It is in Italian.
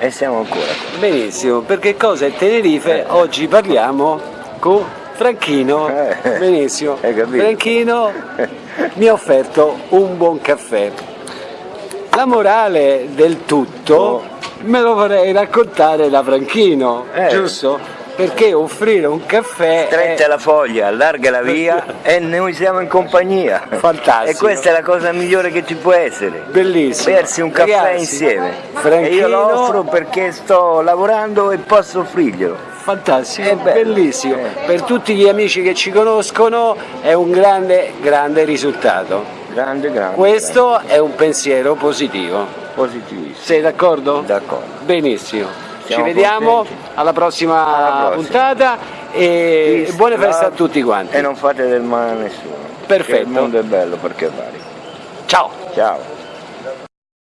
E siamo ancora qua. Benissimo, perché cosa è Tenerife? Eh. Oggi parliamo con Franchino. Eh. Benissimo. Franchino mi ha offerto un buon caffè. La morale del tutto Oh. me lo vorrei raccontare da Franchino, Eh. giusto? Perché offrire un caffè Stretta è la foglia, allarga la via e noi siamo in compagnia. Fantastico. E questa è la cosa migliore che ci può essere. bellissimo. Bersi un caffè Ragazzi, insieme. Franchino, E io lo offro perché sto lavorando e posso offrirglielo. Fantastico, È bellissimo. Eh. Per tutti gli amici che ci conoscono è un grande, grande risultato. Grande, grande. Questo è un pensiero positivo. grande. Positivissimo. Sei d'accordo? D'accordo. Benissimo. Siamo ci vediamo contenti. alla prossima, Alla prossima. puntata e Peace, buone feste a tutti quanti. E non fate del male a nessuno. Perfetto. Il mondo è bello perché vari. Ciao. Ciao.